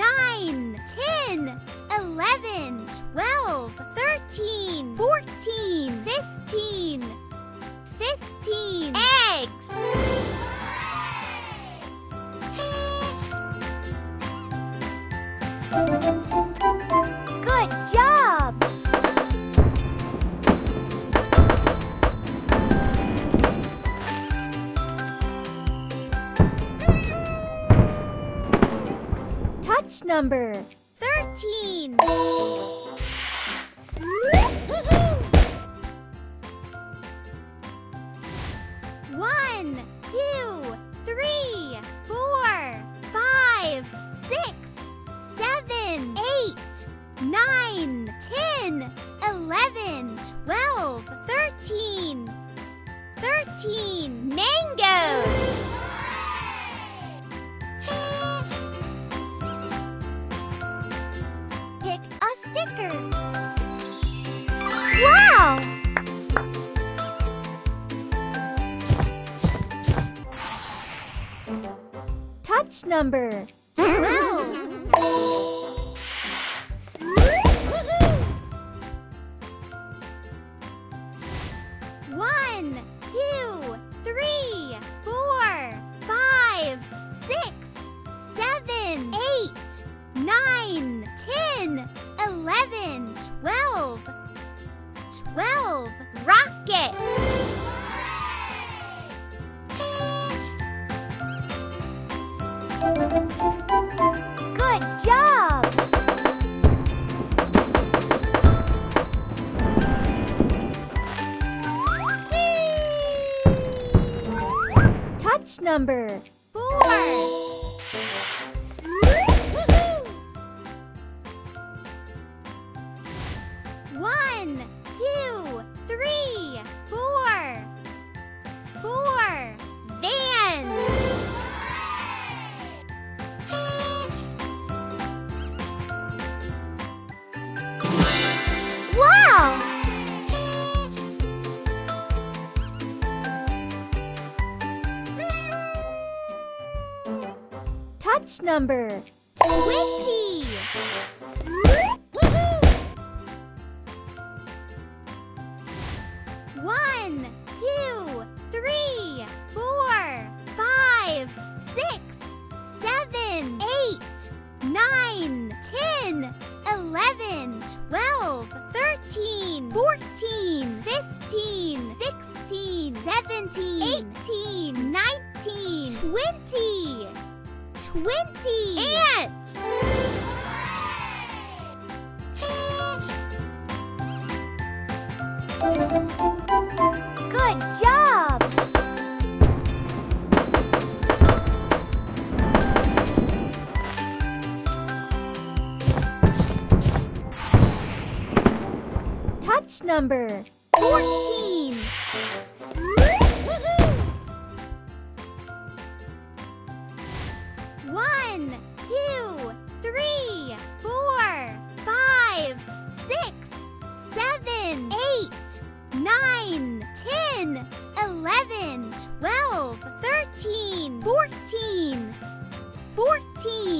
nine, ten, eleven, twelve, number 13. Touch number 12. One, two, three, four, five, six, seven, eight, nine, ten, eleven, twelve. Twelve rockets! Touch number four. Number 20. One, two, three, four, five, six, seven, eight, nine, ten, eleven, twelve, thirteen, fourteen, fifteen, sixteen, seventeen, eighteen, nineteen, twenty. Twenty ants! Good job! Touch number 14.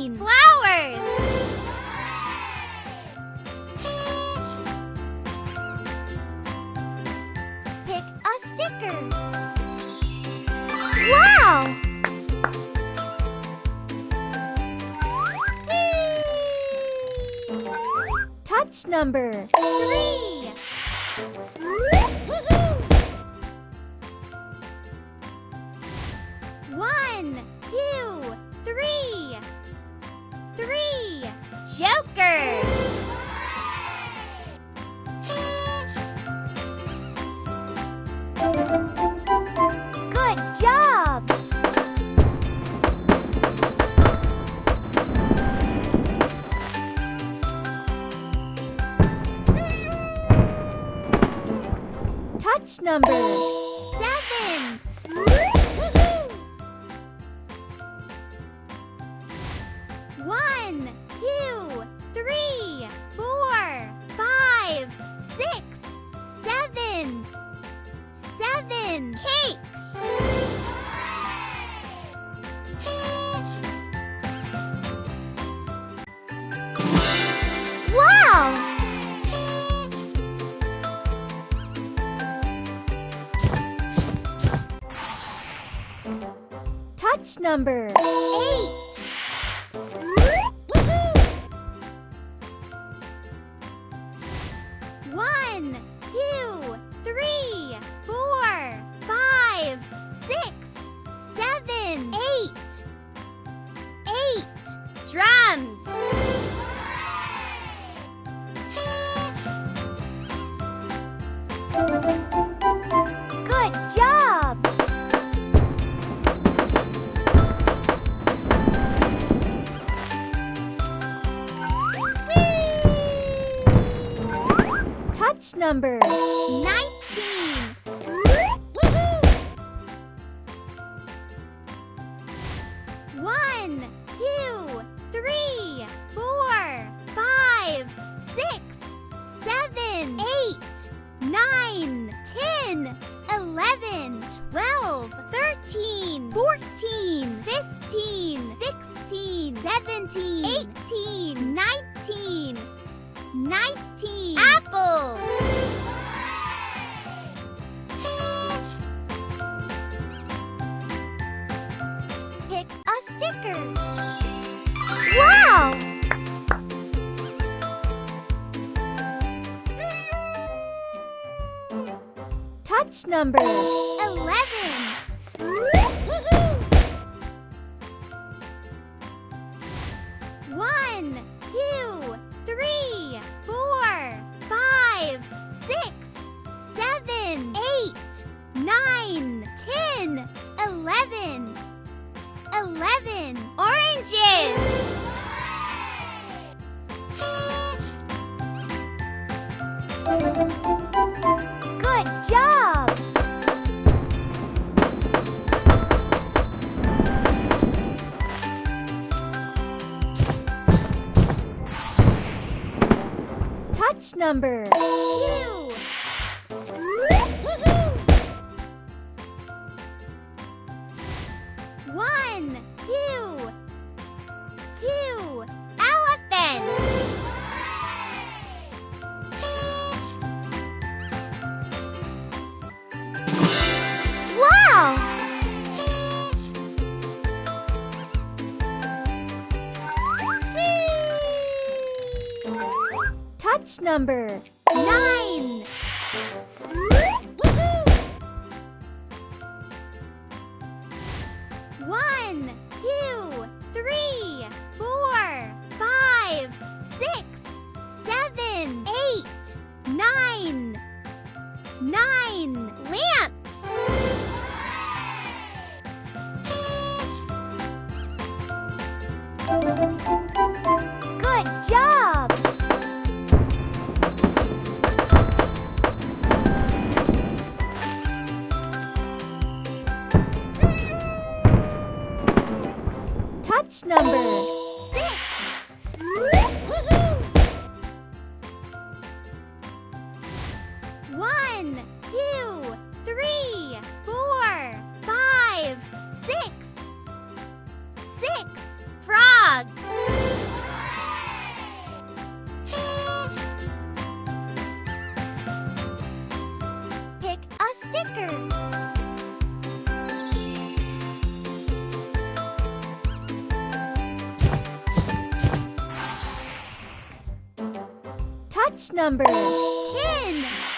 Fourteen flowers! Pick a sticker. Wow! Touch number three. Good job! Touch number Touch number. Number. Nineteen. Woohoo! One, two, three, four, five, six, seven, eight, nine, ten, eleven, twelve, thirteen, fourteen, fifteen, sixteen, seventeen, eighteen, nineteen. 19 apples. Pick a sticker. Wow! Touch number. 11. One, two, three, oranges. Good job! Touch number. Two. Match number 9! One, two, three, four, five, six. Six frogs. Pick a sticker. Touch number 10.